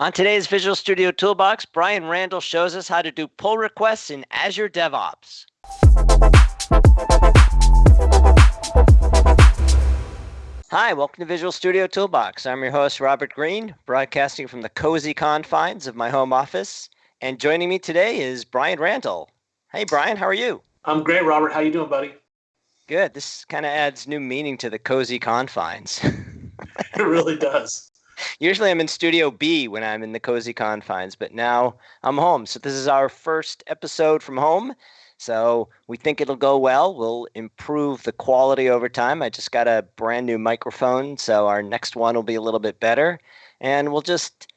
On today's Visual Studio Toolbox, Brian Randall shows us how to do pull requests in Azure DevOps. Hi, welcome to Visual Studio Toolbox. I'm your host, Robert Green, broadcasting from the cozy confines of my home office. And joining me today is Brian Randall. Hey, Brian, how are you? I'm great, Robert. How you doing, buddy? Good. This kind of adds new meaning to the cozy confines. it really does. Usually I'm in Studio B when I'm in the cozy confines, but now I'm home. So this is our first episode from home. So we think it'll go well. We'll improve the quality over time. I just got a brand new microphone, so our next one will be a little bit better. And we'll just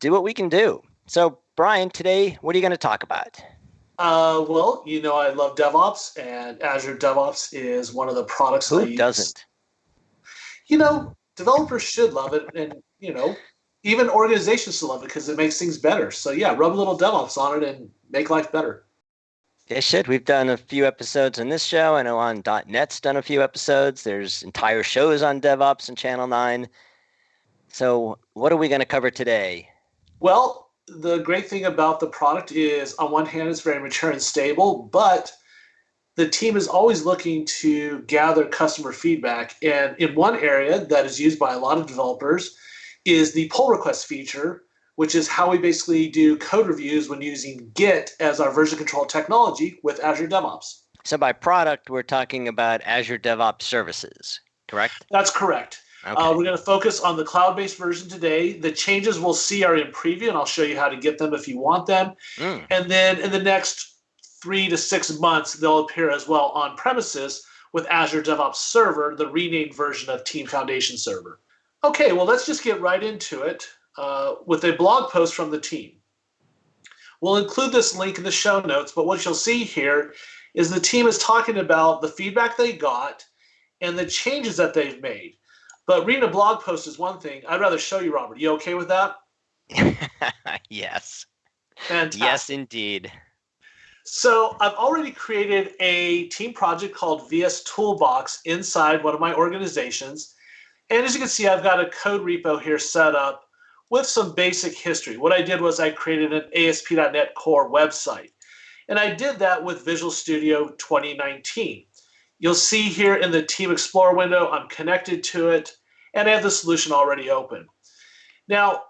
do what we can do. So, Brian, today, what are you going to talk about? Uh, well, you know, I love DevOps, and Azure DevOps is one of the products. Who doesn't? You know, developers should love it, and you know, even organizations should love it because it makes things better. So yeah, rub a little DevOps on it and make life better. They should. We've done a few episodes on this show. I know on .NET's done a few episodes. There's entire shows on DevOps and Channel 9. So what are we going to cover today? Well, the great thing about the product is on one hand, it's very mature and stable, but the team is always looking to gather customer feedback. And in one area that is used by a lot of developers is the pull request feature, which is how we basically do code reviews when using Git as our version control technology with Azure DevOps. So by product, we're talking about Azure DevOps services, correct? That's correct. Uh, okay. Uh, we're going to focus on the cloud-based version today. The changes we'll see are in preview, and I'll show you how to get them if you want them. Mm. And then in the next three to six months, they'll appear as well on premises with Azure DevOps Server, the renamed version of Team Foundation Server. Okay, well, let's just get right into it uh, with a blog post from the team. We'll include this link in the show notes, but what you'll see here is the team is talking about the feedback they got and the changes that they've made. But reading a blog post is one thing. I'd rather show you, Robert. You okay with that? yes. Fantastic. Yes, indeed. So I've already created a team project called VS Toolbox inside one of my organizations. And as you can see, I've got a code repo here set up with some basic history. What I did was I created an ASP.NET Core website. And I did that with Visual Studio 2019. You'll see here in the Team Explorer window, I'm connected to it, and I have the solution already open. Now,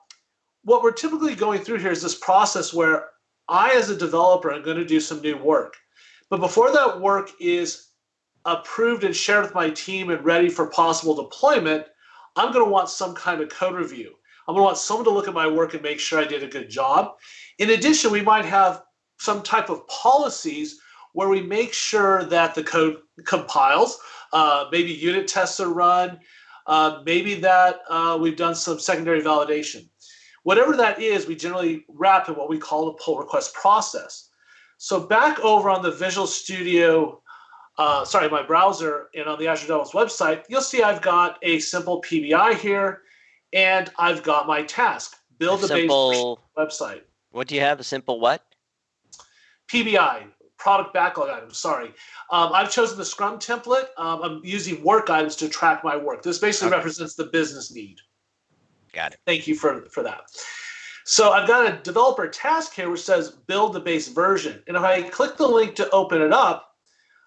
what we're typically going through here is this process where I, as a developer, am going to do some new work. But before that work is approved and shared with my team and ready for possible deployment, I'm going to want some kind of code review. I'm going to want someone to look at my work and make sure I did a good job. In addition, we might have some type of policies where we make sure that the code compiles, uh, maybe unit tests are run, uh, maybe that uh, we've done some secondary validation. Whatever that is, we generally wrap in what we call the pull request process. So back over on the Visual Studio, uh, sorry, my browser and on the Azure DevOps website, you'll see I've got a simple PBI here, and I've got my task, build a, simple, base website. What do you have, a simple what? PBI, product backlog items, sorry. Um, I've chosen the Scrum template. Um, I'm using work items to track my work. This basically okay. represents the business need. Got it. Thank you for, for that. So I've got a developer task here which says build the base version. And if I click the link to open it up,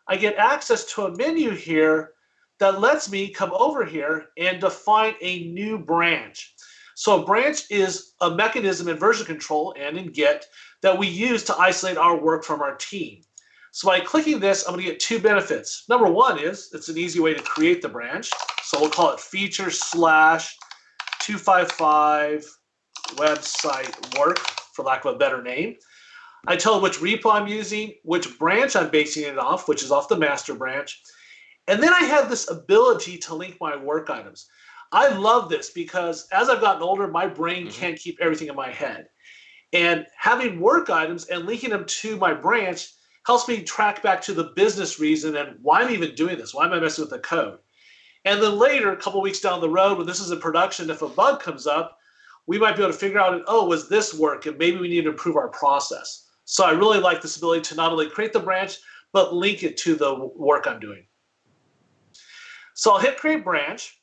I get access to a menu here that lets me come over here and define a new branch. So a branch is a mechanism in version control and in Git that we use to isolate our work from our team. So by clicking this, I'm going to get two benefits. Number one is it's an easy way to create the branch. So we'll call it feature slash 255 website work, for lack of a better name. I tell it which repo I'm using, which branch I'm basing it off, which is off the master branch. And then I have this ability to link my work items. I love this because as I've gotten older, my brain mm -hmm. can't keep everything in my head. And having work items and linking them to my branch helps me track back to the business reason and why I'm even doing this. Why am I messing with the code? And then later, a couple weeks down the road, when this is in production, if a bug comes up, we might be able to figure out, oh, was this work? And maybe we need to improve our process. So I really like this ability to not only create the branch, but link it to the work I'm doing. So I'll hit create branch.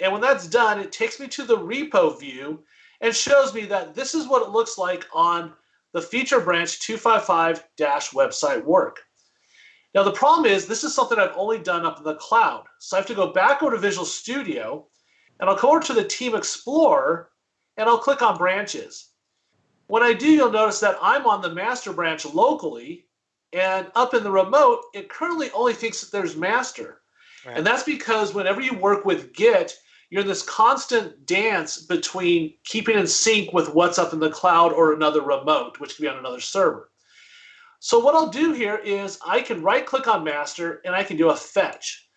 And when that's done, it takes me to the repo view. and shows me that this is what it looks like on the feature branch 255-website work. Now the problem is this is something I've only done up in the cloud. So I have to go back over to Visual Studio and I'll go over to the Team Explorer and I'll click on branches. When I do, you'll notice that I'm on the master branch locally and up in the remote, it currently only thinks that there's master. Right. And that's because whenever you work with Git, you're in this constant dance between keeping in sync with what's up in the cloud or another remote, which can be on another server. So what I'll do here is I can right click on master and I can do a fetch.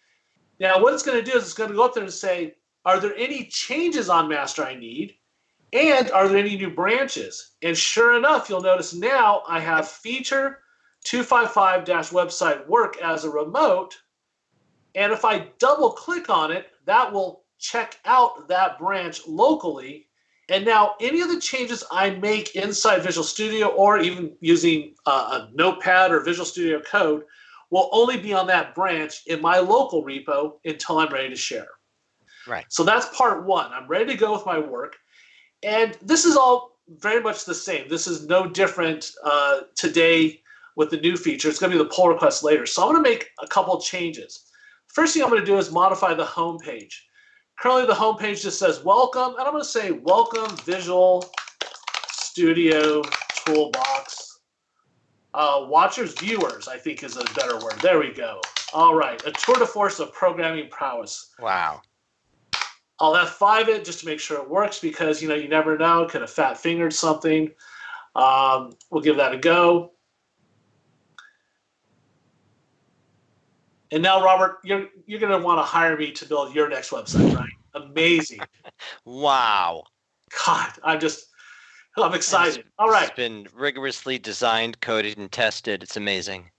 Now what it's going to do is it's going to go up there and say, are there any changes on master I need? And are there any new branches? And sure enough, you'll notice now I have feature 255-website work as a remote. And if I double click on it, that will check out that branch locally. And now any of the changes I make inside Visual Studio or even using uh, a Notepad or Visual Studio Code will only be on that branch in my local repo until I'm ready to share. Right. So that's part one. I'm ready to go with my work. And this is all very much the same. This is no different uh, today with the new feature. It's going to be the pull request later. So I'm going to make a couple changes. First thing I'm going to do is modify the home page. Currently, the home page just says welcome, and I'm going to say welcome Visual Studio Toolbox. Uh, watchers, viewers, I think is a better word. There we go. All right, a tour de force of programming prowess. Wow. I'll F5 it just to make sure it works because, you know, you never know. Could have fat fingered something. Um, we'll give that a go. And now, Robert, you're you're going to want to hire me to build your next website, right? Amazing. wow. God, I'm just I'm excited. It's, All right. It's been rigorously designed, coded, and tested. It's amazing.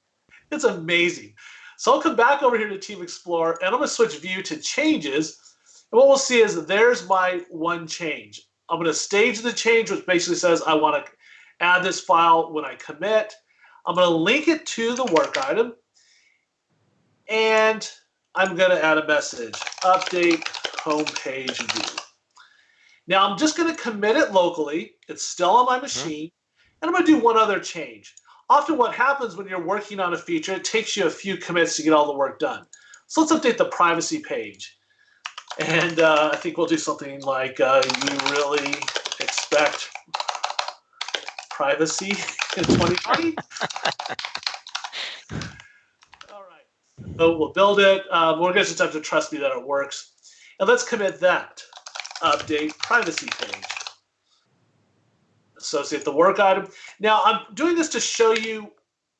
It's amazing. So I'll come back over here to Team Explorer, and I'm going to switch view to changes. And what we'll see is there's my one change. I'm going to stage the change, which basically says I want to add this file when I commit. I'm going to link it to the work item and I'm going to add a message, update homepage view. Now I'm just going to commit it locally. It's still on my mm-hmm. machine. And I'm going to do one other change. Often what happens when you're working on a feature, it takes you a few commits to get all the work done. So let's update the privacy page. And uh, I think we'll do something like uh, you really expect privacy in 2020? So we'll build it. Um, we're going to just have to trust me that it works. And let's commit that. Update privacy page. Associate the work item. Now I'm doing this to show you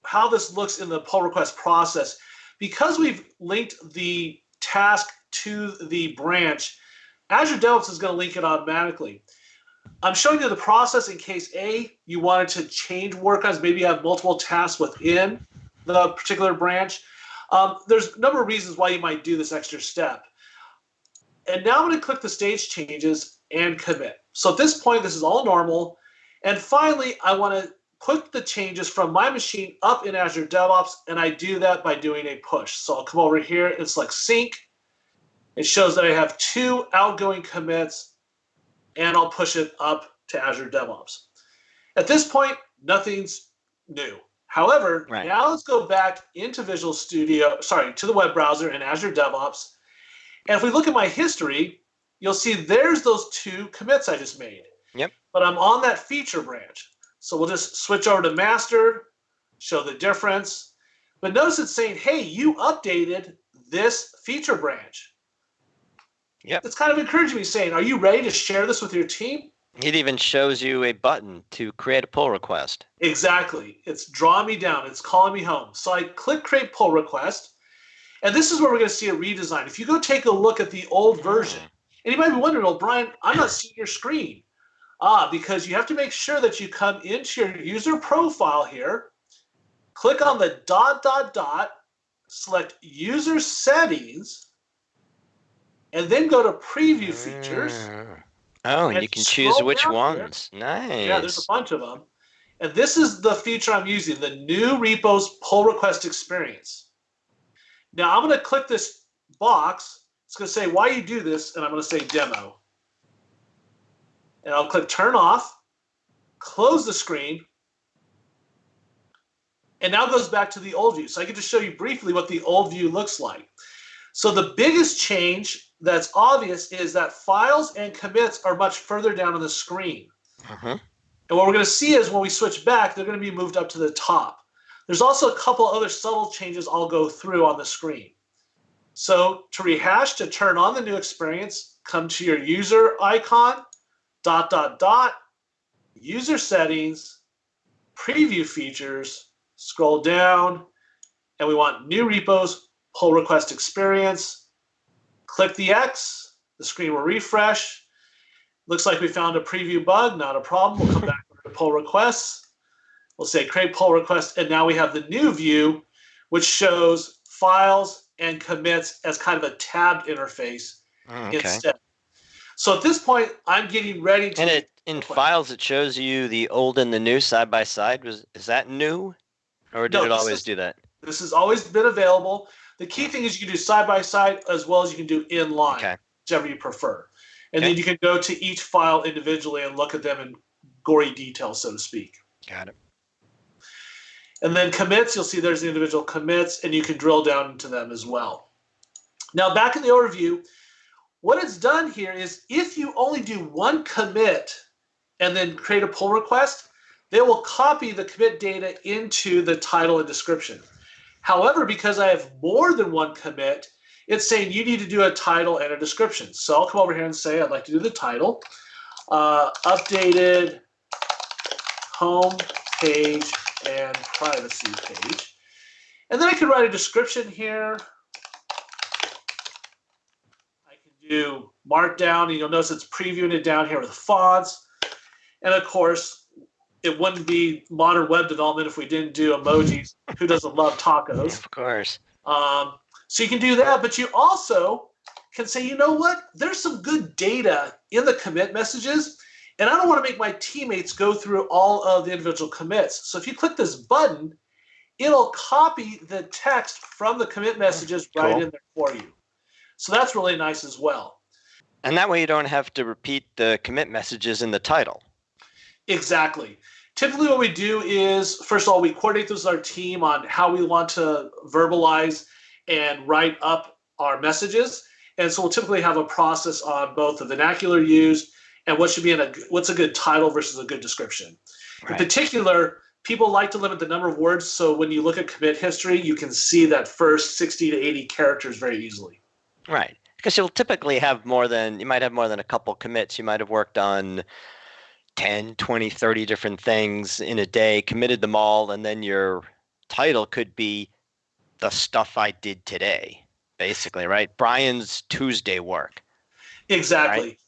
how this looks in the pull request process. Because we've linked the task to the branch, Azure DevOps is going to link it automatically. I'm showing you the process in case A, you wanted to change work items, maybe you have multiple tasks within the particular branch. Um, there's a number of reasons why you might do this extra step. And now I'm going to click the stage changes and commit. So at this point, this is all normal. And finally, I want to put the changes from my machine up in Azure DevOps, and I do that by doing a push. So I'll come over here and select sync. It shows that I have two outgoing commits, and I'll push it up to Azure DevOps. At this point, nothing's new. However, right. now let's go back into Visual Studio, sorry, to the web browser and Azure DevOps. And if we look at my history, you'll see there's those two commits I just made. Yep. But I'm on that feature branch. So we'll just switch over to master, show the difference. But notice it's saying, hey, you updated this feature branch. Yep. It's kind of encouraging me saying, are you ready to share this with your team? It even shows you a button to create a pull request. Exactly. It's drawing me down. It's calling me home. So I click create pull request. And this is where we're going to see a redesign. If you go take a look at the old version, and you might be wondering, well, Brian, I'm not seeing your screen. Ah, because you have to make sure that you come into your user profile here, click on the dot, dot, dot, select user settings, and then go to preview features. Oh, and, and you can choose which ones. Nice. Yeah, there's a bunch of them. And this is the feature I'm using, the new repos pull request experience. Now I'm going to click this box. It's going to say why you do this, and I'm going to say demo. And I'll click turn off, close the screen, and now goes back to the old view. So I get to show you briefly what the old view looks like. So the biggest change that's obvious is that files and commits are much further down on the screen. Uh-huh. And what we're going to see is when we switch back, they're going to be moved up to the top. There's also a couple other subtle changes I'll go through on the screen. So to rehash, to turn on the new experience, come to your user icon, dot, dot, dot, user settings, preview features, scroll down, and we want new repos, pull request experience. Click the X, the screen will refresh. Looks like we found a preview bug, not a problem. We'll come back to pull requests. We'll say create pull request, and now we have the new view, which shows files and commits as kind of a tabbed interface oh, okay. instead. So at this point, I'm getting ready to. And it in files, it shows you the old and the new side by side. Was is that new, or did no, it always is, do that? This has always been available. The key thing is you can do side by side as well as you can do in line, okay. whichever you prefer. And okay. then you can go to each file individually and look at them in gory detail, so to speak. Got it. And then commits, you'll see there's the individual commits, and you can drill down into them as well. Now, back in the overview, what it's done here is if you only do one commit and then create a pull request, they will copy the commit data into the title and description. However, because I have more than one commit, it's saying you need to do a title and a description. So I'll come over here and say I'd like to do the title, uh, updated home page and privacy page. And then I can write a description here. I can do markdown, and you'll notice it's previewing it down here with fonts. And of course, it wouldn't be modern web development if we didn't do emojis. Who doesn't love tacos? Of course. Um, so you can do that, but you also can say, you know what? There's some good data in the commit messages and I don't want to make my teammates go through all of the individual commits. So if you click this button, it'll copy the text from the commit messages cool. right in there for you. So that's really nice as well. And that way you don't have to repeat the commit messages in the title. Exactly. Typically, what we do is first of all, we coordinate this with our team on how we want to verbalize and write up our messages. And so we'll typically have a process on both the vernacular used and what should be in a what's a good title versus a good description. Right. In particular, people like to limit the number of words, so when you look at commit history, you can see that first 60 to 80 characters very easily. Right. Because you'll typically have more than you might have more than a couple commits. You might have worked on 10, 20, 30 different things in a day, committed them all, and then your title could be the stuff I did today, basically, right? Brian's Tuesday work. Exactly. Right?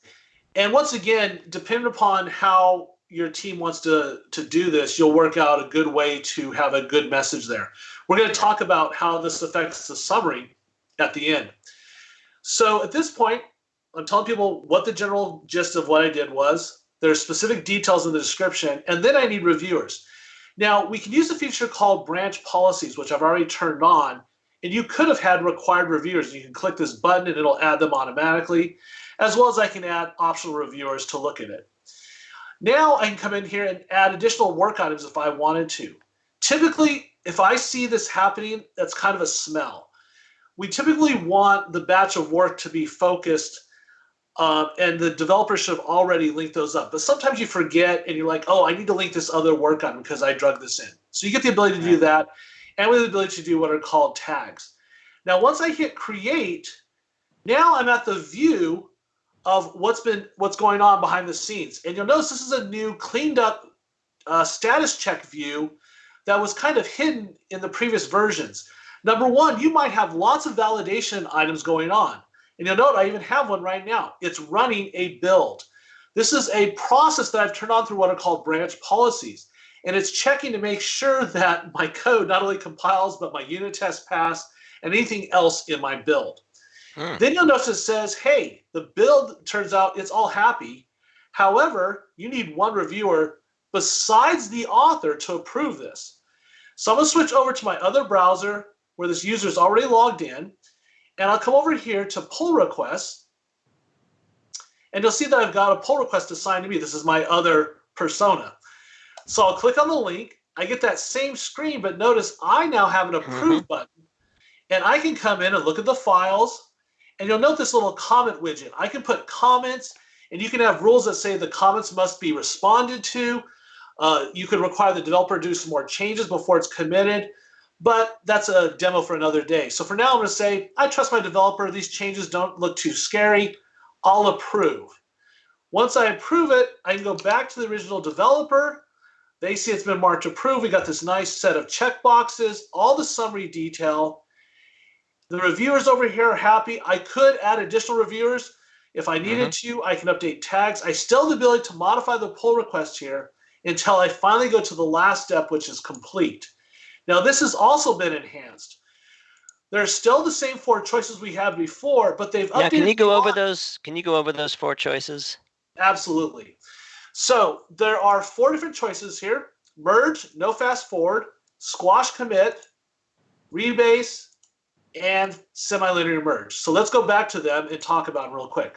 And once again, depending upon how your team wants to to do this, you'll work out a good way to have a good message there. We're going to talk about how this affects the summary at the end. So at this point, I'm telling people what the general gist of what I did was. There's specific details in the description, and then I need reviewers. Now, we can use a feature called branch policies, which I've already turned on, and you could have had required reviewers. You can click this button and it'll add them automatically as well as I can add optional reviewers to look at it. Now I can come in here and add additional work items if I wanted to. Typically, if I see this happening, that's kind of a smell. We typically want the batch of work to be focused uh, and the developers should have already linked those up. But sometimes you forget and you're like, oh, I need to link this other work on because I drug this in. So you get the ability to do that and with the ability to do what are called tags. Now, once I hit create, now I'm at the view of what's been what's going on behind the scenes. And you'll notice this is a new cleaned up uh, status check view that was kind of hidden in the previous versions. Number one, you might have lots of validation items going on. And you'll note I even have one right now. It's running a build. This is a process that I've turned on through what are called branch policies. And it's checking to make sure that my code not only compiles, but my unit tests pass and anything else in my build. Hmm. Then you'll notice it says, hey, the build turns out it's all happy. However, you need one reviewer besides the author to approve this. So I'm going to switch over to my other browser where this user is already logged in. And I'll come over here to pull requests. And you'll see that I've got a pull request assigned to me. This is my other persona. So I'll click on the link. I get that same screen, but notice I now have an approve mm-hmm. button. And I can come in and look at the files. And you'll note this little comment widget. I can put comments, and you can have rules that say the comments must be responded to. Uh, you could require the developer to do some more changes before it's committed, but that's a demo for another day. So for now, I'm going to say, I trust my developer. These changes don't look too scary. I'll approve. Once I approve it, I can go back to the original developer. They see it's been marked approved. We got this nice set of checkboxes, all the summary detail. The reviewers over here are happy. I could add additional reviewers if I needed mm-hmm. to. I can update tags. I still have the ability to modify the pull request here until I finally go to the last step, which is complete. Now, this has also been enhanced. There's still the same four choices we had before, but they've updated. can you go over those? Can you go over those four choices? Absolutely. So there are four different choices here: merge, no fast forward, squash commit, rebase, and semi-linear merge. So let's go back to them and talk about them real quick.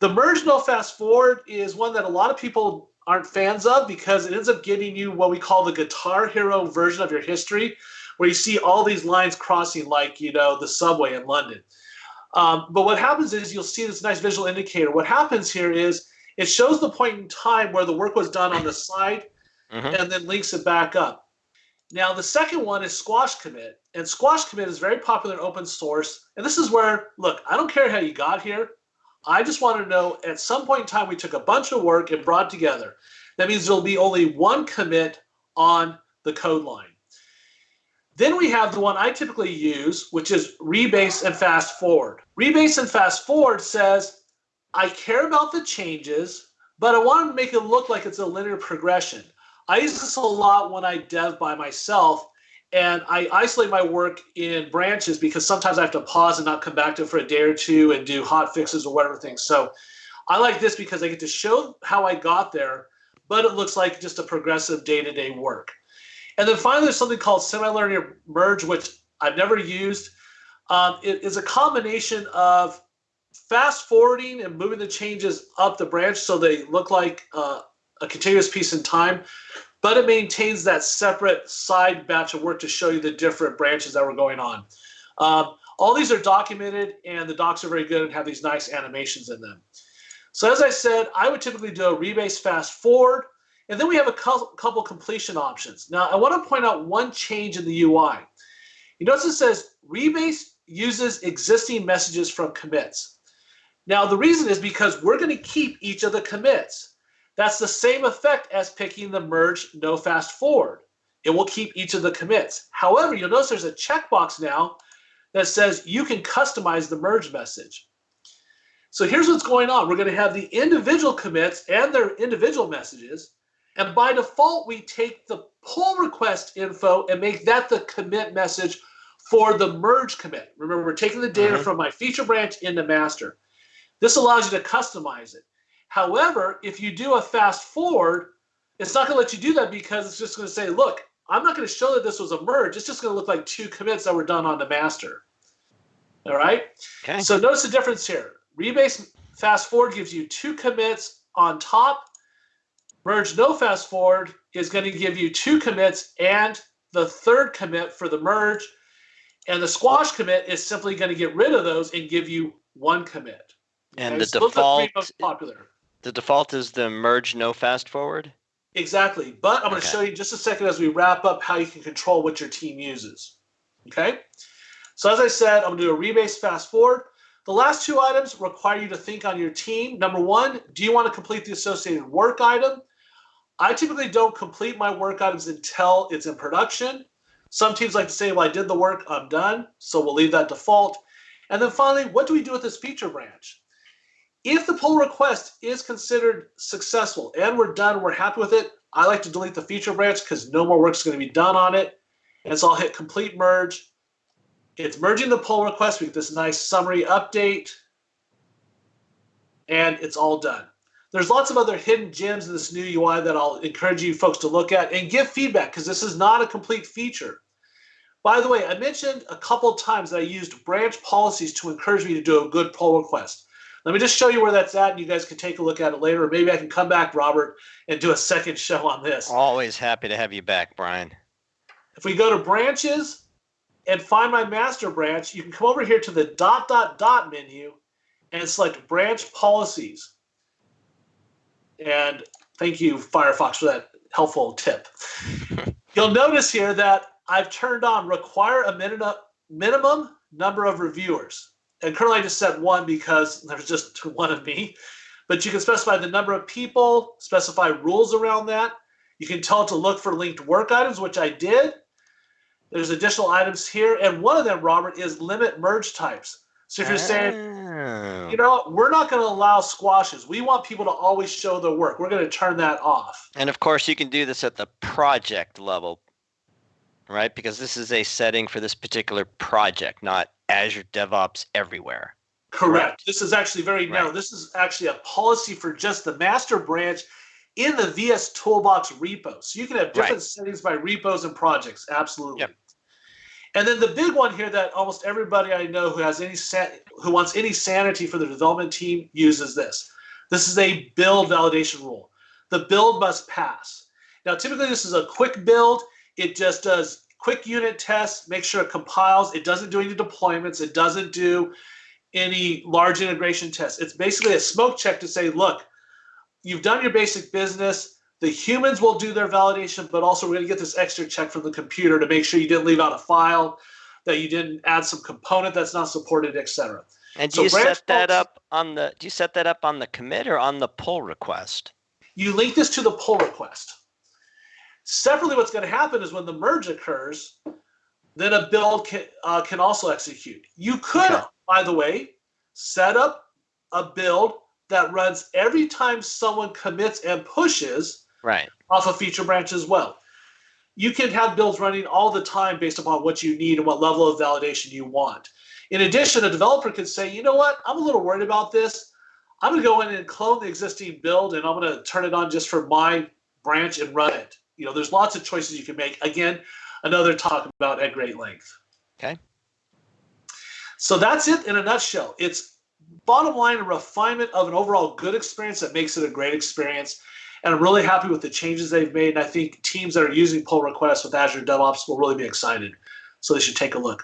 The merge no fast forward is one that a lot of people aren't fans of because it ends up giving you what we call the guitar hero version of your history, where you see all these lines crossing like, you know, the subway in London. Um, but what happens is you'll see this nice visual indicator. What happens here is it shows the point in time where the work was done on the side mm-hmm. and then links it back up. Now, the second one is Squash Commit. And Squash Commit is very popular in open source. And this is where, look, I don't care how you got here. I just want to know at some point in time, we took a bunch of work and brought together. That means there'll be only one commit on the code line. Then we have the one I typically use, which is rebase and fast forward. Rebase and fast forward says, I care about the changes, but I want to make it look like it's a linear progression. I use this a lot when I dev by myself and I isolate my work in branches because sometimes I have to pause and not come back to it for a day or two and do hot fixes or whatever things. So I like this because I get to show how I got there, but it looks like just a progressive day-to-day work. And then finally, there's something called semi-linear merge, which I've never used. Um, it is a combination of fast forwarding and moving the changes up the branch so they look like uh, a continuous piece in time, but it maintains that separate side batch of work to show you the different branches that were going on. Um, all these are documented, and the docs are very good and have these nice animations in them. So as I said, I would typically do a rebase fast forward, and then we have a couple completion options. Now, I want to point out one change in the UI. You notice it says rebase uses existing messages from commits. Now, the reason is because we're going to keep each of the commits. That's the same effect as picking the merge no fast forward. It will keep each of the commits. However, you'll notice there's a checkbox now that says you can customize the merge message. So here's what's going on. We're going to have the individual commits and their individual messages. And by default, we take the pull request info and make that the commit message for the merge commit. Remember, we're taking the data mm-hmm. from my feature branch into master. This allows you to customize it. However, if you do a fast forward, it's not going to let you do that because it's just going to say, look, I'm not going to show that this was a merge. It's just going to look like two commits that were done on the master. All right. Okay. So notice the difference here. Rebase fast forward gives you two commits on top. Merge no fast forward is going to give you two commits and the third commit for the merge. And the squash commit is simply going to get rid of those and give you one commit. And okay? the so default most popular. The default is the merge no fast forward? Exactly. But I'm going to show you just a second as we wrap up how you can control what your team uses. Okay? So as I said, I'm going to do a rebase fast forward. The last two items require you to think on your team. Number one, do you want to complete the associated work item? I typically don't complete my work items until it's in production. Some teams like to say, well, I did the work, I'm done. So we'll leave that default. And then finally, what do we do with this feature branch? If the pull request is considered successful and we're done, we're happy with it, I like to delete the feature branch because no more work is going to be done on it. And so I'll hit complete merge. It's merging the pull request. We get this nice summary update. And it's all done. There's lots of other hidden gems in this new UI that I'll encourage you folks to look at and give feedback because this is not a complete feature. By the way, I mentioned a couple times that I used branch policies to encourage me to do a good pull request. Let me just show you where that's at, and you guys can take a look at it later. Maybe I can come back, Robert, and do a second show on this. Always happy to have you back, Brian. If we go to branches and find my master branch, you can come over here to the dot dot dot menu and select branch policies. And thank you, Firefox, for that helpful tip. You'll notice here that I've turned on require a minimum number of reviewers. And currently I just set one because there's just one of me. But you can specify the number of people, specify rules around that. You can tell it to look for linked work items, which I did. There's additional items here. And one of them, Robert, is limit merge types. So if you're saying, oh. you know, we're not going to allow squashes. We want people to always show their work. We're going to turn that off. And of course, you can do this at the project level, right? Because this is a setting for this particular project, not Azure DevOps everywhere. Correct. This is actually very narrow. This is actually a policy for just the master branch in the VS Toolbox repo. So you can have different right. settings by repos and projects. Absolutely. Yep. And then the big one here that almost everybody I know who has any who wants any sanity for the development team uses this. This is a build validation rule. The build must pass. Now, typically this is a quick build. It just does quick unit tests, make sure it compiles. It doesn't do any deployments. It doesn't do any large integration tests. It's basically a smoke check to say, look, you've done your basic business. The humans will do their validation, but also we're going to get this extra check from the computer to make sure you didn't leave out a file, that you didn't add some component that's not supported, etc. And do so you set that up on the do you set that up on the commit or on the pull request? You link this to the pull request. Separately, what's going to happen is when the merge occurs, then a build can, uh, can also execute. You could, okay. by the way, set up a build that runs every time someone commits and pushes right off a feature branch as well. You can have builds running all the time based upon what you need and what level of validation you want. In addition, a developer could say, you know what, I'm a little worried about this. I'm going to go in and clone the existing build and I'm going to turn it on just for my branch and run it. You know, there's lots of choices you can make. Again, another talk about at great length. Okay. So that's it in a nutshell. It's bottom line a refinement of an overall good experience that makes it a great experience. And I'm really happy with the changes they've made. And I think teams that are using pull requests with Azure DevOps will really be excited. So they should take a look.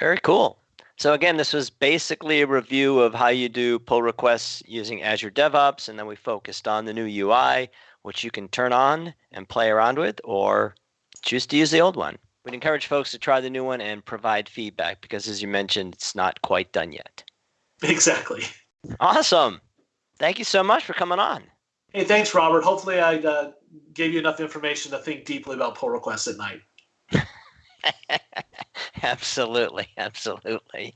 Very cool. So again, this was basically a review of how you do pull requests using Azure DevOps, and then we focused on the new UI, which you can turn on and play around with, or choose to use the old one. We'd encourage folks to try the new one and provide feedback because, as you mentioned, it's not quite done yet. Exactly. Awesome. Thank you so much for coming on. Hey, thanks, Robert. Hopefully, I uh, gave you enough information to think deeply about pull requests at night. absolutely, absolutely.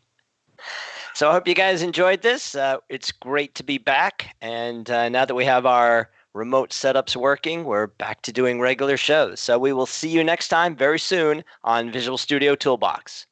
So I hope you guys enjoyed this. Uh, it's great to be back, and uh, now that we have our remote setups working, we're back to doing regular shows. So we will see you next time very soon on Visual Studio Toolbox.